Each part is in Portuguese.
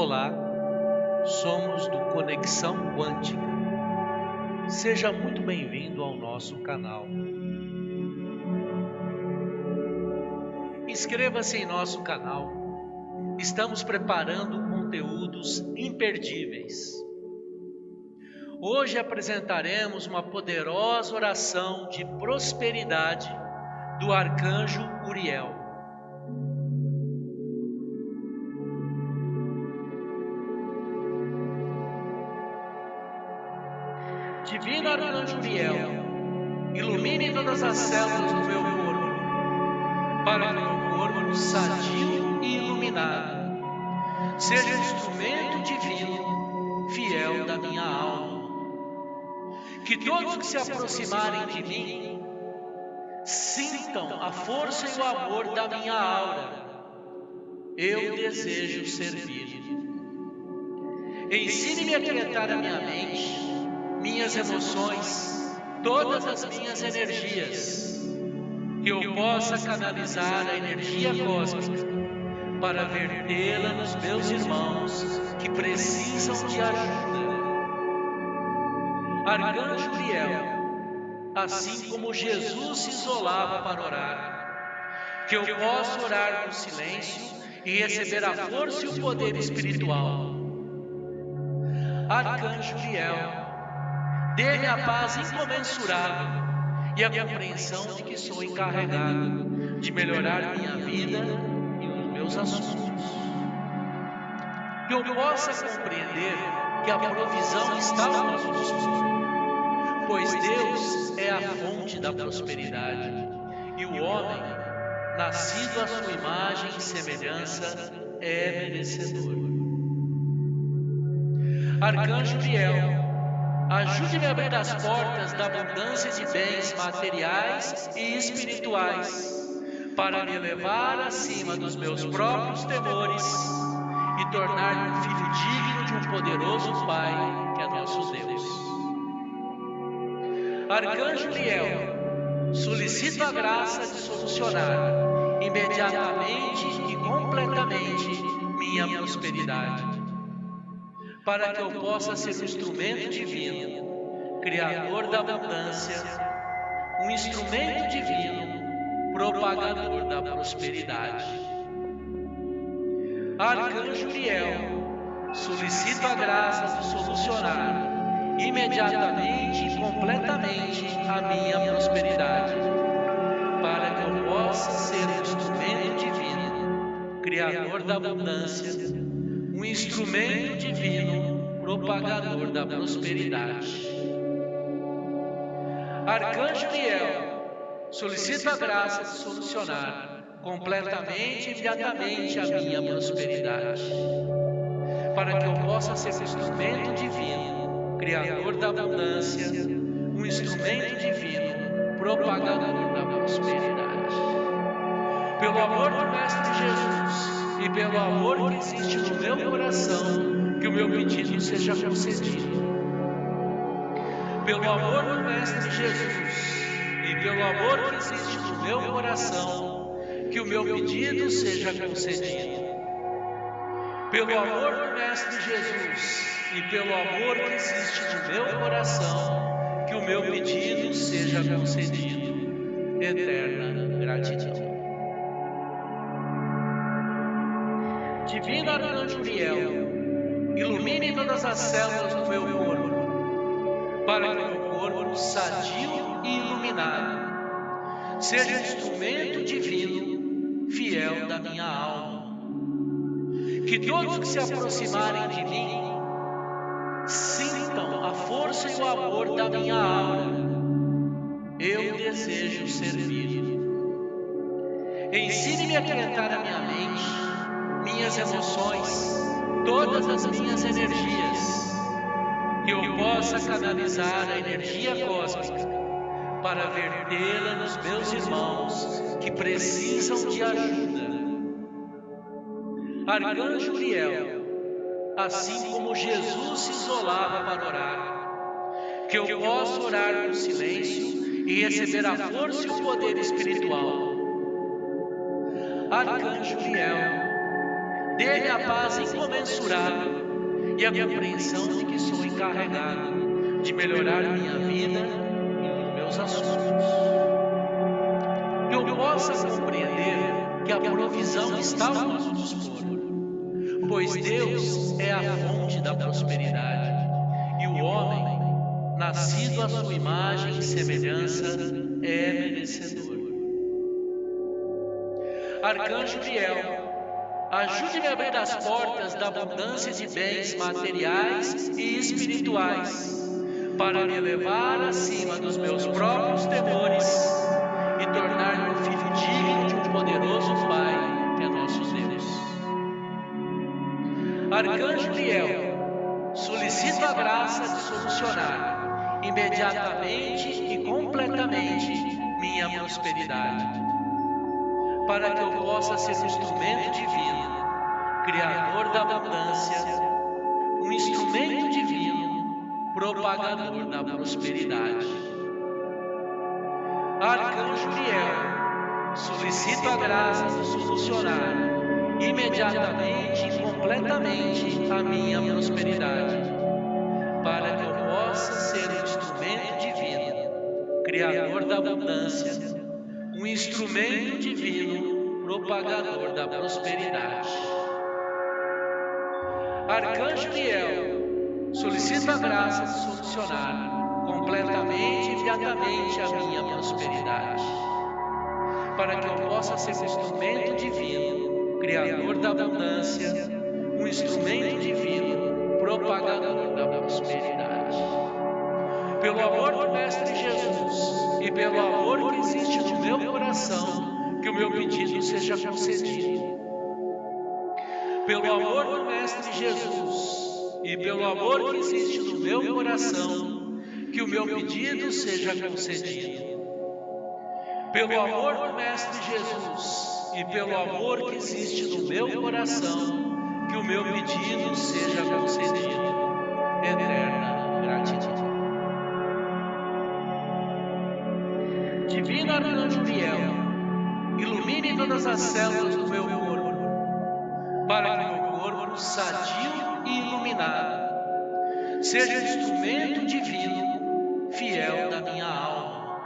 Olá, somos do Conexão Quântica. Seja muito bem-vindo ao nosso canal. Inscreva-se em nosso canal. Estamos preparando conteúdos imperdíveis. Hoje apresentaremos uma poderosa oração de prosperidade do arcanjo Uriel. Todas as células do meu corpo, para que meu corpo sadio e iluminado seja instrumento divino, fiel da minha alma. Que todos que se aproximarem de mim sintam a força e o amor da minha aura. Eu desejo servir. Ensine-me a aquietar a minha mente minhas emoções, todas as minhas energias, que eu possa canalizar a energia cósmica para vertê-la nos meus irmãos que precisam de ajuda. Arcanjo Uriel, assim como Jesus se isolava para orar, que eu possa orar no silêncio e receber a força e o poder espiritual. Arcanjo Uriel, Dê-me a paz incomensurável e a compreensão de que sou encarregado de melhorar minha vida e os meus assuntos. Que eu possa compreender que a provisão está ao nosso dispor, pois Deus é a fonte da prosperidade e o homem, nascido à sua imagem e semelhança, é merecedor. Arcanjo Biel, Ajude-me a abrir as portas da abundância de bens materiais e espirituais, para me levar acima dos meus próprios temores e tornar-me um filho digno de um poderoso Pai, que é nosso Deus. Arcanjo Liel, solicito a graça de solucionar imediatamente e completamente minha prosperidade para que eu possa ser um instrumento divino, Criador da abundância, um instrumento divino, propagador da prosperidade. Arcanjo Uriel, solicito a graça de solucionar imediatamente e completamente a minha prosperidade, para que eu possa ser um instrumento divino, Criador da abundância, um instrumento divino propagador da prosperidade. Arcanjo Miel, solicito a graça de solucionar completamente e imediatamente a minha prosperidade, para que eu possa ser um instrumento divino, criador da abundância, um instrumento divino, propagador da prosperidade. Pelo amor do Mestre Jesus, e pelo amor que existe no meu coração, que o meu pedido seja concedido. Pelo amor do Mestre Jesus e pelo amor que existe no meu coração, que o meu pedido seja concedido. Pelo amor do Mestre Jesus e pelo amor que existe no meu coração, que o meu pedido seja concedido. Eterna gratidão. Divino Arcanjo Uriel, ilumine todas as células do meu corpo, para que o meu corpo sadio e iluminado seja instrumento divino, fiel da minha alma. Que todos que se aproximarem de mim sintam a força e o amor da minha aura. Eu desejo servir. Ensine-me a aquietar a minha mente minhas emoções, todas as minhas energias, que eu possa canalizar a energia cósmica para vertê-la nos meus irmãos que precisam de ajuda. Arcanjo Uriel, assim como Jesus se isolava para orar, que eu possa orar no silêncio e receber a força e o poder espiritual. Arcanjo Uriel, dê-me a paz incomensurável e a compreensão de que sou encarregado de melhorar minha vida e os meus assuntos. Que eu possa compreender que a provisão está ao nosso dispor, pois Deus é a fonte da prosperidade e o homem, nascido à sua imagem e semelhança, é merecedor. Arcanjo Biel, ajude-me a abrir as portas da abundância de bens materiais e espirituais, para me elevar acima dos meus próprios temores e tornar-me um filho digno de um poderoso Pai, que é nosso Deus. Arcanjo Biel, solicito a graça de solucionar imediatamente e completamente minha prosperidade para que eu possa ser um instrumento divino, criador da abundância, um instrumento divino, propagador da prosperidade. Arcanjo Miel, solicito a graça de solucionar imediatamente e completamente a minha prosperidade, para que eu possa ser um instrumento divino, criador da abundância, um instrumento divino propagador da prosperidade. Arcanjo Miel, solicito a graça de solucionar completamente e imediatamente a minha prosperidade, para que eu possa ser um instrumento divino, criador da abundância, um instrumento divino, propagador da prosperidade. Pelo amor do Mestre Jesus, e pelo amor que existe no meu coração, que o meu pedido seja concedido. Pelo amor do Mestre Jesus e pelo amor que existe no meu coração, que o meu pedido seja concedido. Pelo amor do Mestre Jesus e pelo amor que existe no meu coração, que o meu pedido seja concedido. Eterna gratidão. Divino Arcanjo Miel, ilumine todas as células do meu corpo, para que meu corpo, sadio e iluminado, seja instrumento divino, fiel da minha alma.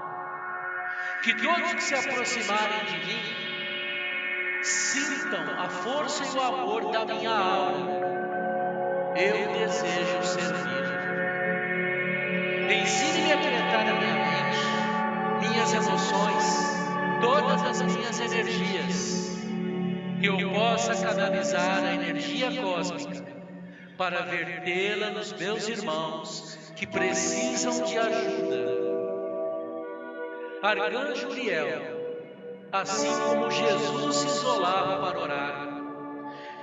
Que todos que se aproximarem de mim sintam a força e o amor da minha alma. Eu desejo servir. Ensine-me a aquietar a minha minhas emoções, todas as minhas energias, que eu possa canalizar a energia cósmica para vertê-la nos meus irmãos que precisam de ajuda. Arcanjo Uriel, assim como Jesus se isolava para orar,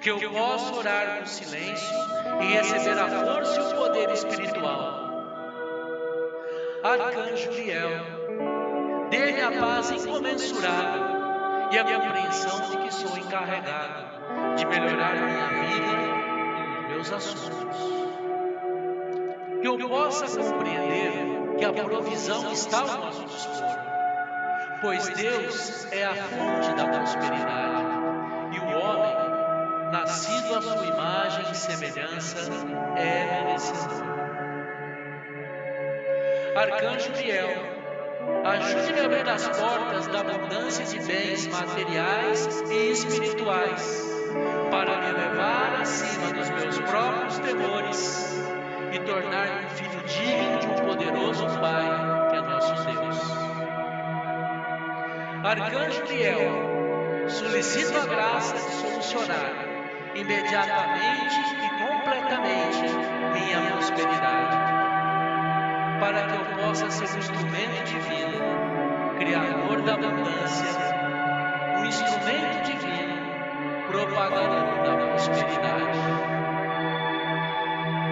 que eu possa orar no silêncio e receber a força e o poder espiritual. Arcanjo Uriel, Dê-me a paz incomensurável e a compreensão de que sou encarregado de melhorar minha vida e os meus assuntos. Que eu possa compreender que a provisão está ao nosso dispor, pois Deus é a fonte da prosperidade e o homem, nascido à sua imagem e semelhança, é merecedor. Arcanjo Biel, Ajude-me a abrir as portas da abundância de bens materiais e espirituais, para me levar acima dos meus próprios temores e tornar-me um filho digno de um poderoso Pai, que é nosso Deus. Arcanjo Miel, solicito a graça de solucionar imediatamente e completamente minha prosperidade para que eu possa ser um instrumento divino, criador da abundância, um instrumento divino, propagador da prosperidade.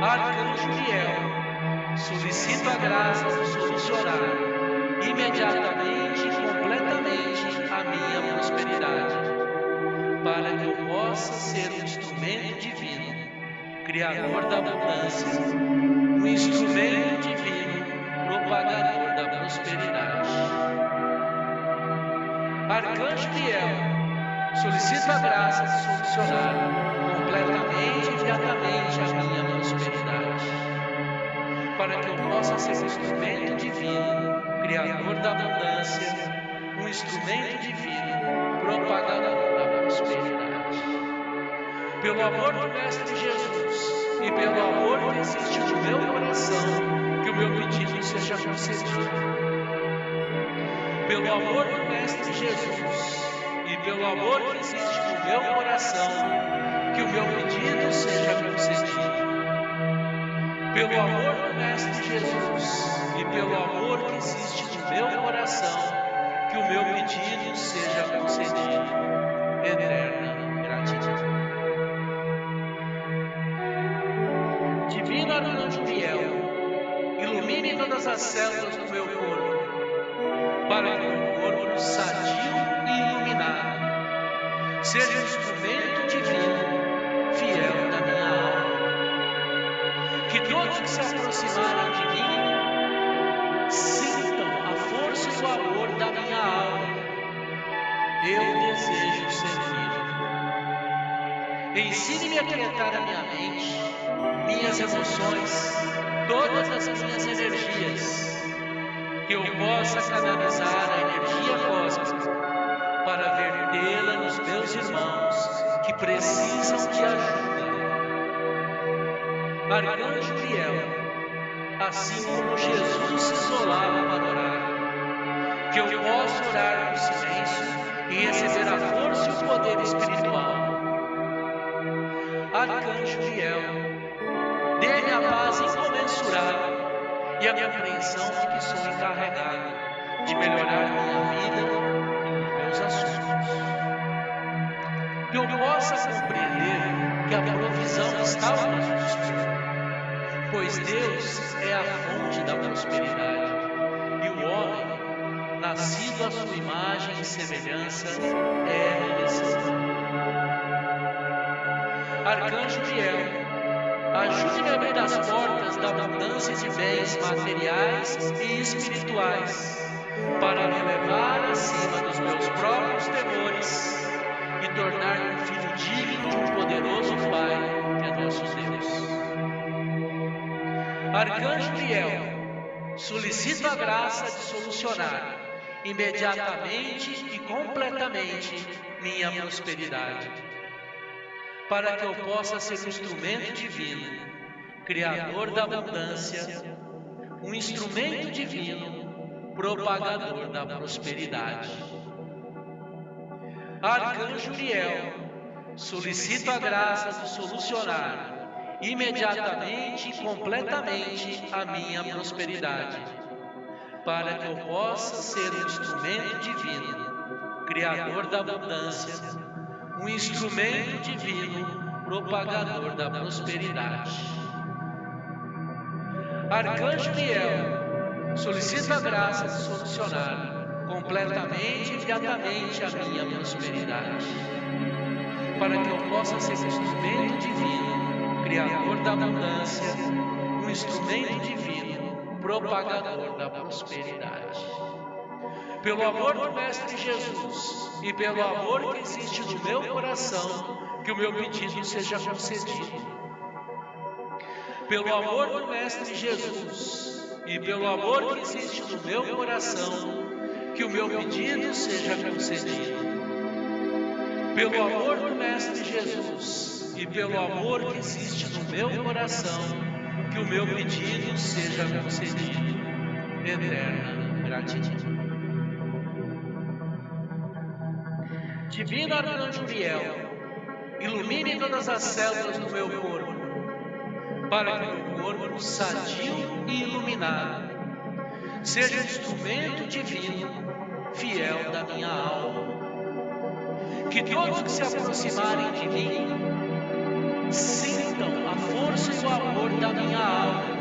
Arcanjo Miel, solicito a graça de solucionar imediatamente e completamente a minha prosperidade, para que eu possa ser um instrumento divino, criador da abundância, um instrumento divino propagador da prosperidade. Arcanjo Miguel, solicito a graça de solucionar completamente e imediatamente a minha prosperidade, para que eu possa ser um instrumento divino, Criador da abundância, um instrumento divino, propagador da prosperidade. Pelo amor do Mestre Jesus e pelo amor que existe seja concedido. Pelo amor do Mestre Jesus e pelo amor que existe no meu coração, que o meu pedido seja concedido. Pelo amor do Mestre Jesus e pelo amor que existe no meu coração, que o meu pedido seja concedido. Eterna gratidão. Todas as células do meu corpo, para que o corpo sadio e iluminado seja um instrumento divino, fiel da minha alma. Que todos que se aproximarem de mim sintam a força e o amor da minha alma. Eu desejo servir. Ensine-me a aquietar a minha mente, minhas emoções, todas as minhas energias, que eu possa canalizar a energia cósmica para vertê-la nos meus irmãos que precisam de ajuda. Arcanjo Biel, assim como Jesus se isolava para orar, que eu possa orar no silêncio e receber a força e o poder espiritual. Arcanjo Biel, dê-me a paz incomensurável e a compreensão de que sou encarregado de melhorar minha vida e meus assuntos. Que eu possa compreender que a provisão está ao nosso dispor, pois Deus é a fonte da prosperidade e o homem, nascido à sua imagem e semelhança, é merecedor. Arcanjo Biel, Ajude-me a abrir as portas da abundância de bens materiais e espirituais, para me levar acima dos meus próprios temores e tornar-me um filho digno de um poderoso Pai, que é nosso Deus. Arcanjo Biel, solicito a graça de solucionar imediatamente e completamente minha prosperidade para que eu possa ser um instrumento divino, criador da abundância, um instrumento divino, propagador da prosperidade. Arcanjo Uriel, solicito a graça de solucionar imediatamente e completamente a minha prosperidade, para que eu possa ser um instrumento divino, criador da abundância, um instrumento divino, propagador da prosperidade. Arcanjo Miel, solicito a graça de solucionar completamente e imediatamente a minha prosperidade, para que eu possa ser um instrumento divino, criador da abundância, um instrumento divino, propagador da prosperidade. Pelo amor do Mestre Jesus e pelo amor que existe no meu coração, que o meu pedido seja concedido. Pelo amor do Mestre Jesus e pelo amor que existe no meu coração, que o meu pedido seja concedido. Pelo amor do Mestre Jesus e pelo amor que existe no meu coração, que o meu pedido seja concedido. Eterna gratidão. Divino Arcanjo Uriel, ilumine todas as células do meu corpo, para que o meu corpo sadio e iluminado seja instrumento divino, fiel da minha alma. Que todos que se aproximarem de mim sintam a força e o amor da minha alma.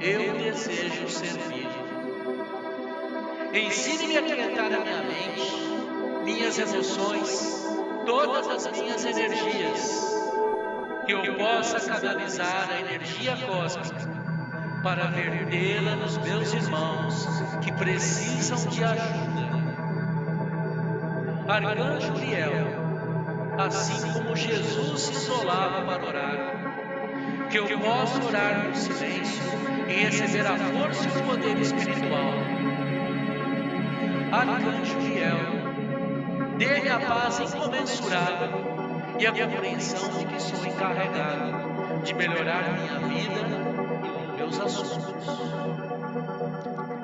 Eu desejo servir. Ensine-me a aquietar a minha mente minhas emoções, todas as minhas energias, que eu possa canalizar a energia cósmica para vertê-la nos meus irmãos que precisam de ajuda. Arcanjo Uriel, assim como Jesus se isolava para orar, que eu possa orar no silêncio e receber a força e o poder espiritual. Arcanjo Miguel, dê-me a paz incomensurável e a compreensão de que sou encarregado de melhorar minha vida e meus assuntos.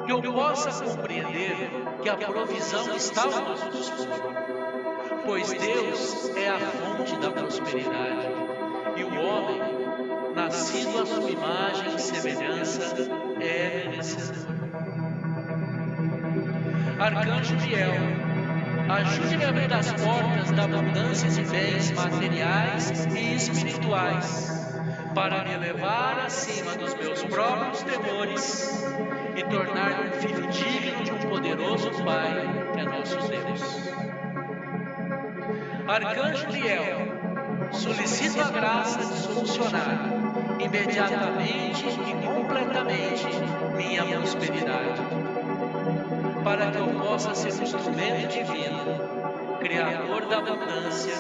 Que eu possa compreender que a provisão está ao nosso dispor, pois Deus é a fonte da prosperidade e o homem nascido à sua imagem e semelhança, é merecedor. Arcanjo Fiel, ajude-me a abrir as portas da abundância de bens materiais e espirituais, para me elevar acima dos meus próprios temores e tornar-me um filho digno de um poderoso Pai, que é nosso Deus. Arcanjo Fiel, solicito a graça de solucionar imediatamente e completamente minha prosperidade, para que eu possa ser um instrumento divino, Criador da abundância,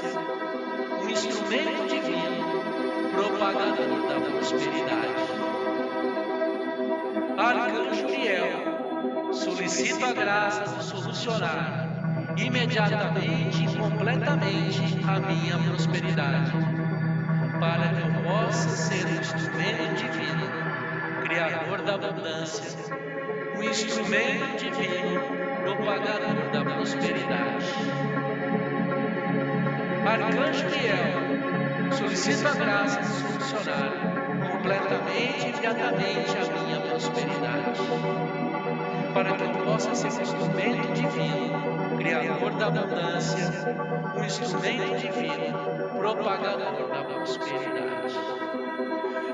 um instrumento divino, propagador da prosperidade. Arcanjo Fiel, solicito a graça de solucionar imediatamente e completamente a minha prosperidade, para que eu possa ser um instrumento divino, Criador da abundância, um instrumento divino, propagador da prosperidade. Arcanjo Miguel, solicito a graça de solucionar completamente e imediatamente a minha prosperidade, para que eu possa ser um instrumento divino, Criador da abundância, um instrumento divino, propagador da prosperidade.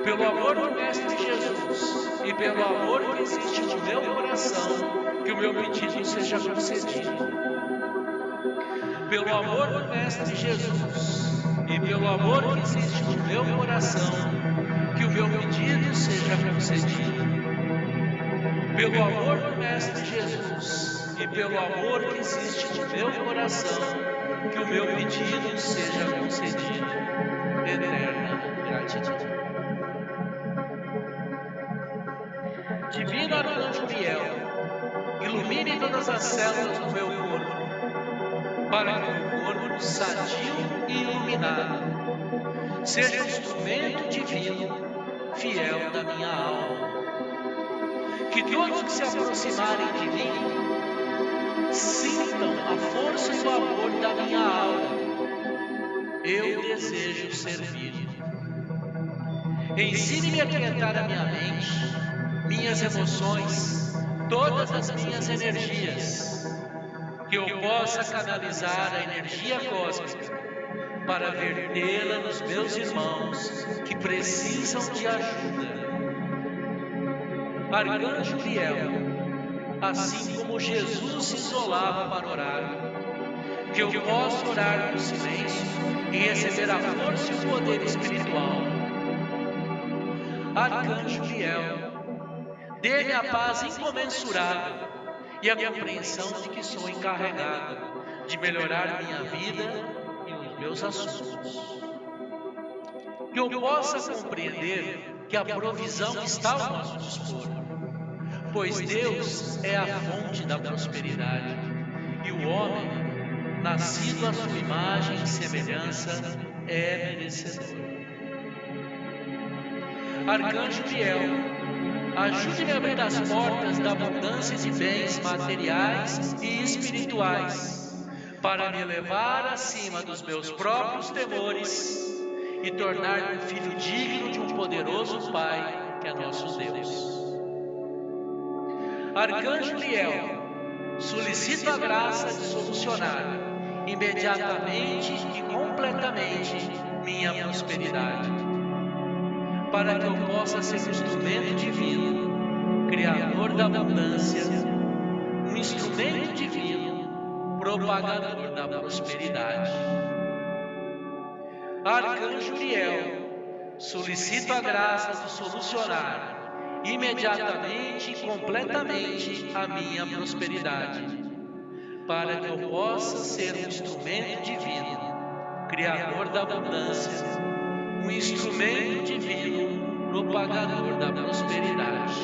Pelo amor do Mestre Jesus e pelo amor que existe no meu coração, que o meu pedido seja concedido. Pelo amor do Mestre Jesus e pelo amor que existe no meu coração, que o meu pedido seja concedido. Pelo amor do Mestre Jesus e pelo amor que existe no meu coração, que o meu pedido seja concedido. Eterna gratidão. Divino Arcanjo Miel, ilumine todas as células do meu corpo, para que o corpo sadio e iluminado seja um instrumento divino, fiel da minha alma. Que todos que se aproximarem de mim sintam a força e o amor da minha alma. Eu desejo servir. Ensine-me a aquietar a minha mente minhas emoções, todas as minhas energias, que eu possa canalizar a energia cósmica para vertê-la nos meus irmãos que precisam de ajuda. Arcanjo Fiel, assim como Jesus se isolava para orar, que eu possa orar no silêncio e receber a força e o poder espiritual. Arcanjo Fiel, Dê-me a paz incomensurável e a compreensão de que sou encarregado de melhorar minha vida e os meus assuntos. Que eu possa compreender que a provisão está ao nosso dispor, pois Deus é a fonte da prosperidade e o homem, nascido à sua imagem e semelhança, é merecedor. Arcanjo Fiel, Ajude-me a abrir as portas da abundância de bens materiais e espirituais, para me elevar acima dos meus próprios temores e tornar-me um filho digno de um poderoso Pai, que é nosso Deus. Arcanjo Liel, solicito a graça de solucionar imediatamente e completamente minha prosperidade para que eu possa ser um instrumento divino, Criador da abundância, um instrumento divino, propagador da prosperidade. Arcanjo Uriel, solicito a graça de solucionar imediatamente e completamente a minha prosperidade, para que eu possa ser um instrumento divino, Criador da abundância, um instrumento divino propagador da prosperidade.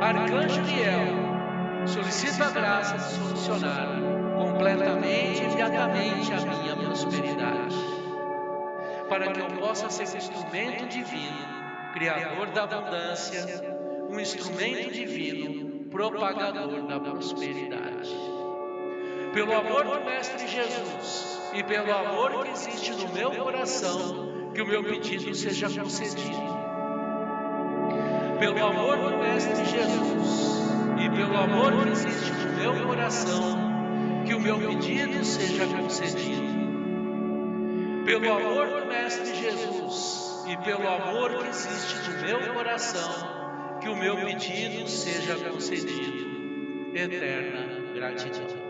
Arcanjo Miguel, solicito a graça de solucionar completamente e imediatamente a minha prosperidade, para que eu possa ser um instrumento divino, criador da abundância, um instrumento divino, propagador da prosperidade. Pelo amor do Mestre Jesus e pelo amor que existe no meu coração, que o meu pedido seja concedido pelo amor do Mestre Jesus e pelo amor que existe no meu coração, que o meu pedido seja concedido. Pelo amor do Mestre Jesus e pelo amor que existe no meu coração, que o meu pedido seja concedido. Eterna gratidão.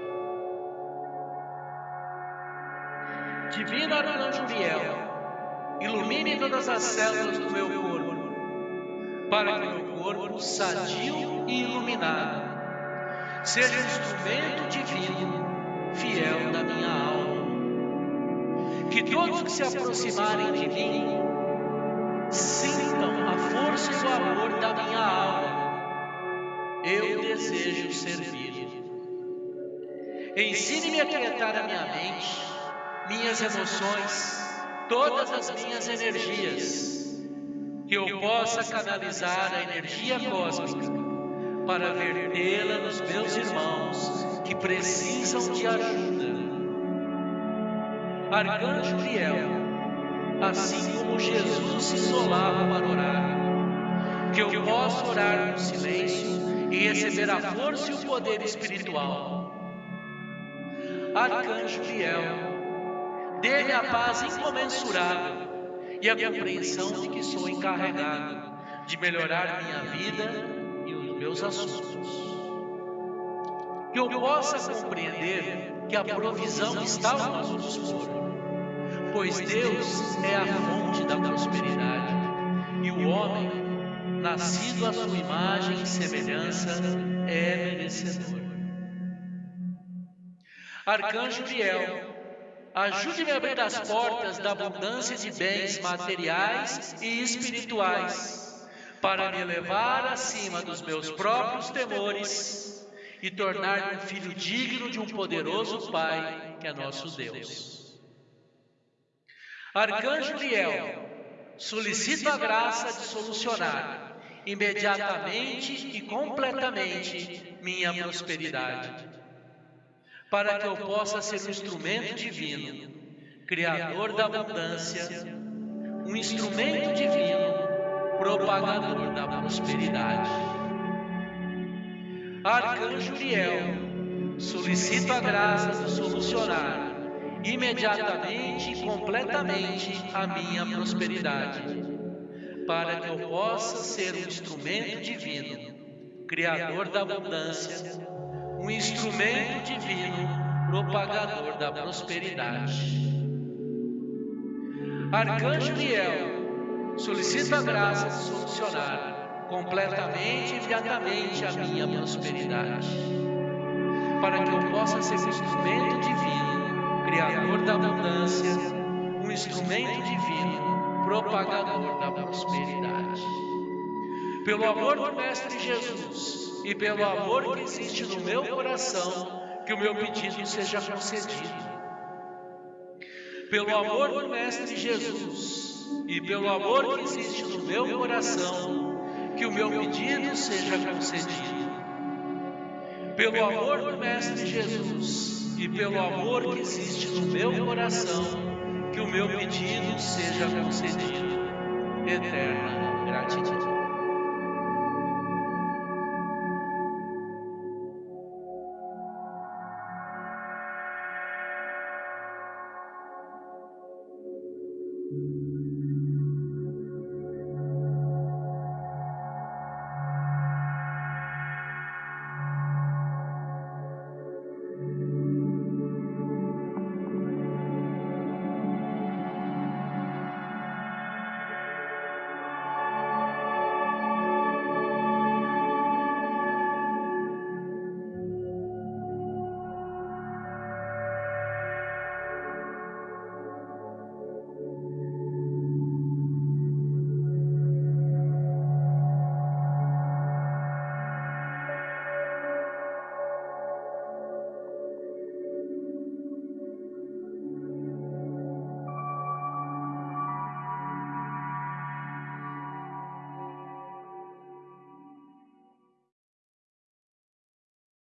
Divino Arcanjo Miel, ilumine todas as células do meu corpo para que meu corpo sadio e iluminado seja um instrumento divino, fiel da minha alma. Que todos que se aproximarem de mim sintam a força e o amor da minha alma. Eu desejo servir. Ensine-me a quietar a minha mente, minhas emoções, todas as minhas energias que eu possa canalizar a energia cósmica para vertê-la nos meus irmãos que precisam de ajuda. Arcanjo Uriel, assim como Jesus se isolava para orar, que eu possa orar no silêncio e receber a força e o poder espiritual. Arcanjo Uriel, dê-me a paz incomensurável e a compreensão de que sou encarregado de melhorar minha vida e os meus assuntos. Que eu possa compreender que a provisão está ao nosso dispor, pois Deus é a fonte da prosperidade e o homem, nascido à sua imagem e semelhança, é merecedor. Arcanjo Biel, Ajude-me a abrir as portas da abundância de bens materiais e espirituais, para me levar acima dos meus próprios temores e tornar-me um filho digno de um poderoso Pai, que é nosso Deus. Arcanjo Liel, solicito a graça de solucionar imediatamente e completamente minha prosperidade para que eu possa ser um instrumento divino, criador da abundância, um instrumento divino, propagador da prosperidade. Arcanjo Uriel, solicito a graça de solucionar imediatamente e completamente a minha prosperidade, para que eu possa ser um instrumento divino, criador da abundância, um instrumento divino, propagador da prosperidade. Arcanjo Miel, solicito a graça de solucionar completamente e imediatamente a minha prosperidade, para que eu possa ser um instrumento divino, criador da abundância, um instrumento divino, propagador da prosperidade. Pelo amor do Mestre Jesus, e pelo amor que existe no meu coração, que o meu pedido seja concedido. Pelo amor do Mestre Jesus e pelo amor que existe no meu coração, que o meu pedido seja concedido. Pelo amor do Mestre Jesus e pelo amor que existe no meu coração, que o meu pedido seja concedido. Eterna gratidão.